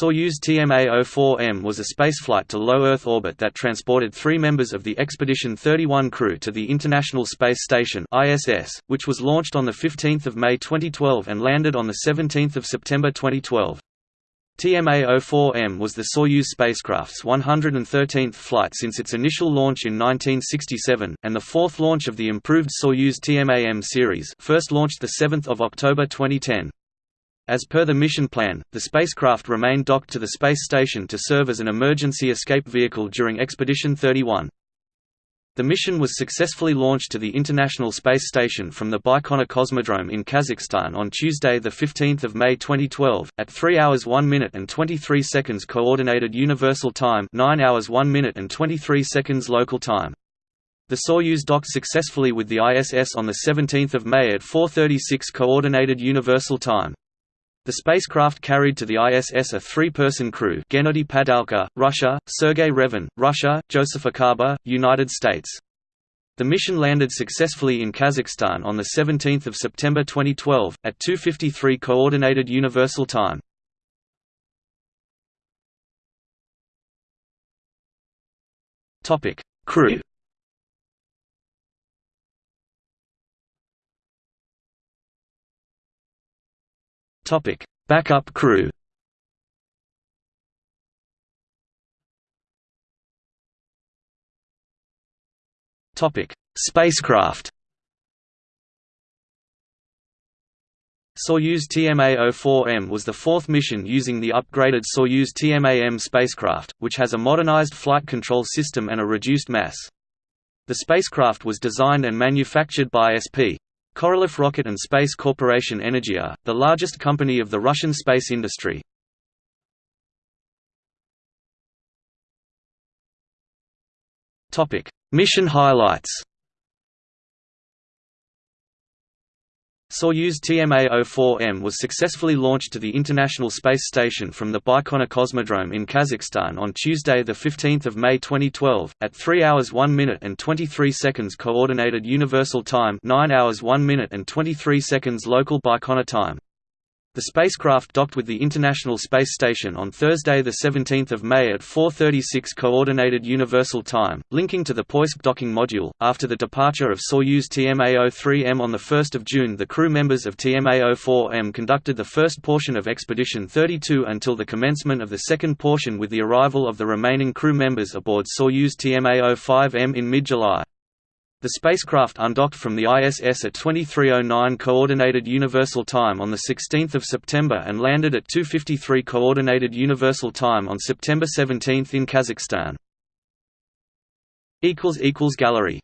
Soyuz TMA-04M was a spaceflight to low Earth orbit that transported three members of the Expedition 31 crew to the International Space Station ISS, which was launched on 15 May 2012 and landed on 17 September 2012. TMA-04M was the Soyuz spacecraft's 113th flight since its initial launch in 1967, and the fourth launch of the improved Soyuz TMA-M series first launched 7 October 2010. As per the mission plan, the spacecraft remained docked to the space station to serve as an emergency escape vehicle during Expedition 31. The mission was successfully launched to the International Space Station from the Baikonur Cosmodrome in Kazakhstan on Tuesday 15 May 2012, at 3 hours 1 minute and 23 seconds Coordinated Universal Time 9 hours 1 minute and 23 seconds local time. The Soyuz docked successfully with the ISS on 17 May at 4.36 Coordinated Universal Time. The spacecraft carried to the ISS a three-person crew Gennady Padalka, Russia, Sergei Revin, Russia, Joseph Acaba, United States. The mission landed successfully in Kazakhstan on 17 September 2012, at 2.53 Coordinated Universal Time. Crew Topic: Backup crew. Topic: Spacecraft. Soyuz TMA-04M was the fourth mission using the upgraded Soyuz TMA-M spacecraft, which has a modernized flight control system and a reduced mass. The spacecraft was designed and manufactured by SP. Korolev Rocket and Space Corporation Energia, the largest company of the Russian space industry. Mission highlights Soyuz TMA-04M was successfully launched to the International Space Station from the Baikonur Cosmodrome in Kazakhstan on Tuesday 15 May 2012, at 3 hours 1 minute and 23 seconds Coordinated Universal Time 9 hours 1 minute and 23 seconds local Baikonur time. The spacecraft docked with the International Space Station on Thursday 17 May at 4.36 Coordinated Universal Time, linking to the Poisk docking module. After the departure of Soyuz TMA-03M on 1 June the crew members of TMA-04M conducted the first portion of Expedition 32 until the commencement of the second portion with the arrival of the remaining crew members aboard Soyuz TMA-05M in mid-July. The spacecraft undocked from the ISS at 2309 Coordinated Universal Time on 16 September and landed at 2.53 Coordinated Universal Time on September 17 in Kazakhstan. equals equals Gallery